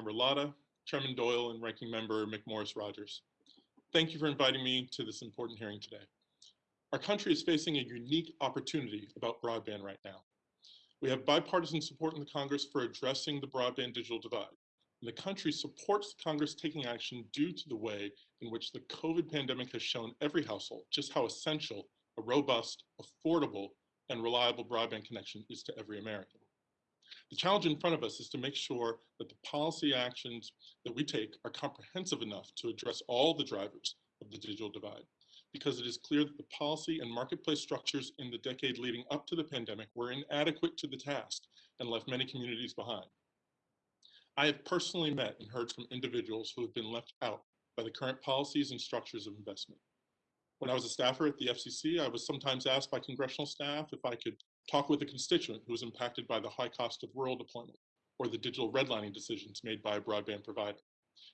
Member Latta, Chairman Doyle, and Ranking Member McMorris Rodgers. Thank you for inviting me to this important hearing today. Our country is facing a unique opportunity about broadband right now. We have bipartisan support in the Congress for addressing the broadband digital divide. And the country supports Congress taking action due to the way in which the COVID pandemic has shown every household just how essential a robust, affordable, and reliable broadband connection is to every American. The challenge in front of us is to make sure that the policy actions that we take are comprehensive enough to address all the drivers of the digital divide, because it is clear that the policy and marketplace structures in the decade leading up to the pandemic were inadequate to the task and left many communities behind. I have personally met and heard from individuals who have been left out by the current policies and structures of investment. When I was a staffer at the FCC, I was sometimes asked by congressional staff if I could talk with a constituent who was impacted by the high cost of rural deployment or the digital redlining decisions made by a broadband provider.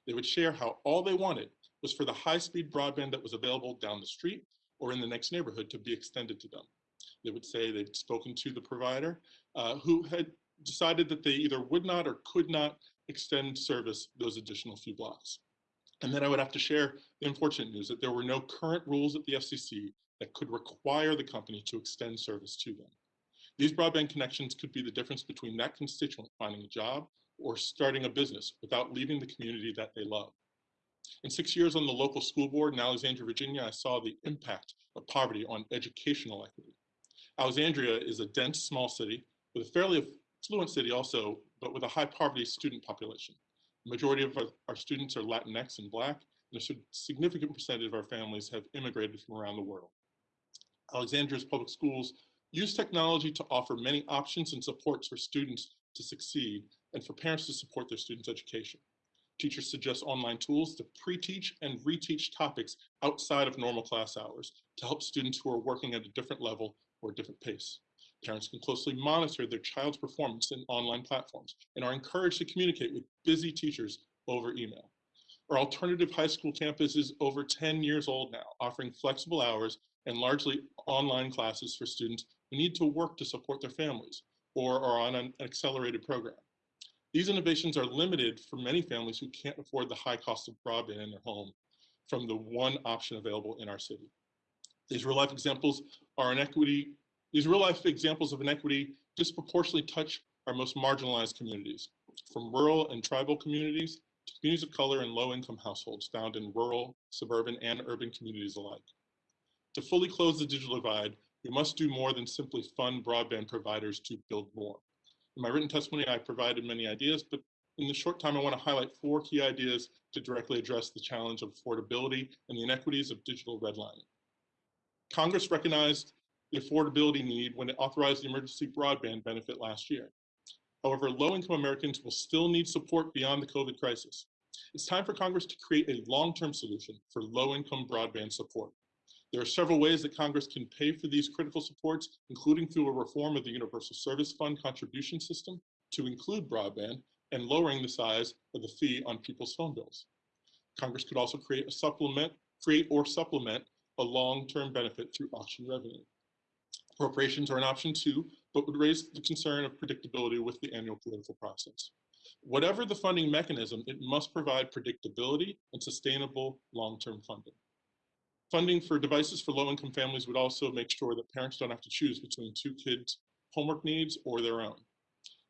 They would share how all they wanted was for the high-speed broadband that was available down the street or in the next neighborhood to be extended to them. They would say they'd spoken to the provider uh, who had decided that they either would not or could not extend service those additional few blocks. And then I would have to share the unfortunate news that there were no current rules at the FCC that could require the company to extend service to them. These broadband connections could be the difference between that constituent finding a job or starting a business without leaving the community that they love. In six years on the local school board in Alexandria, Virginia, I saw the impact of poverty on educational equity. Alexandria is a dense small city with a fairly affluent city also, but with a high poverty student population. Majority of our, our students are Latinx and Black, and a significant percentage of our families have immigrated from around the world. Alexandria's public schools use technology to offer many options and supports for students to succeed and for parents to support their students' education. Teachers suggest online tools to pre-teach and reteach topics outside of normal class hours to help students who are working at a different level or a different pace. Parents can closely monitor their child's performance in online platforms and are encouraged to communicate with busy teachers over email. Our alternative high school campus is over 10 years old now, offering flexible hours and largely online classes for students who need to work to support their families or are on an accelerated program. These innovations are limited for many families who can't afford the high cost of broadband in their home from the one option available in our city. These real life examples are inequity these real life examples of inequity disproportionately touch our most marginalized communities, from rural and tribal communities to communities of color and low income households found in rural, suburban, and urban communities alike. To fully close the digital divide, we must do more than simply fund broadband providers to build more. In my written testimony, I provided many ideas, but in the short time, I want to highlight four key ideas to directly address the challenge of affordability and the inequities of digital redlining. Congress recognized the affordability need when it authorized the emergency broadband benefit last year. However, low-income Americans will still need support beyond the COVID crisis. It's time for Congress to create a long-term solution for low-income broadband support. There are several ways that Congress can pay for these critical supports, including through a reform of the Universal Service Fund contribution system to include broadband and lowering the size of the fee on people's phone bills. Congress could also create a supplement, create or supplement a long-term benefit through auction revenue. Appropriations are an option too, but would raise the concern of predictability with the annual political process. Whatever the funding mechanism, it must provide predictability and sustainable long-term funding. Funding for devices for low-income families would also make sure that parents don't have to choose between two kids' homework needs or their own.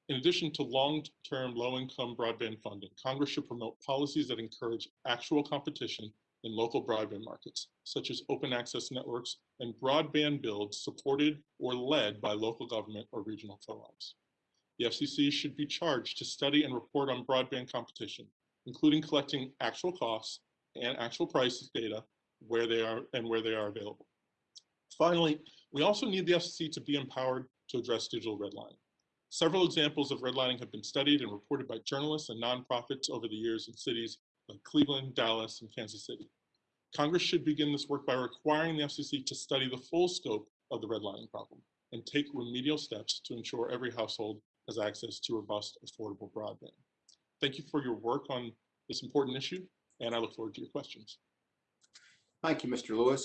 In addition to long-term low-income broadband funding, Congress should promote policies that encourage actual competition in local broadband markets, such as open access networks and broadband builds supported or led by local government or regional co-ops. The FCC should be charged to study and report on broadband competition, including collecting actual costs and actual price data where they are and where they are available. Finally, we also need the FCC to be empowered to address digital redlining. Several examples of redlining have been studied and reported by journalists and nonprofits over the years in cities like Cleveland, Dallas, and Kansas City. Congress should begin this work by requiring the FCC to study the full scope of the redlining problem and take remedial steps to ensure every household has access to robust, affordable broadband. Thank you for your work on this important issue, and I look forward to your questions. Thank you, Mr. Lewis.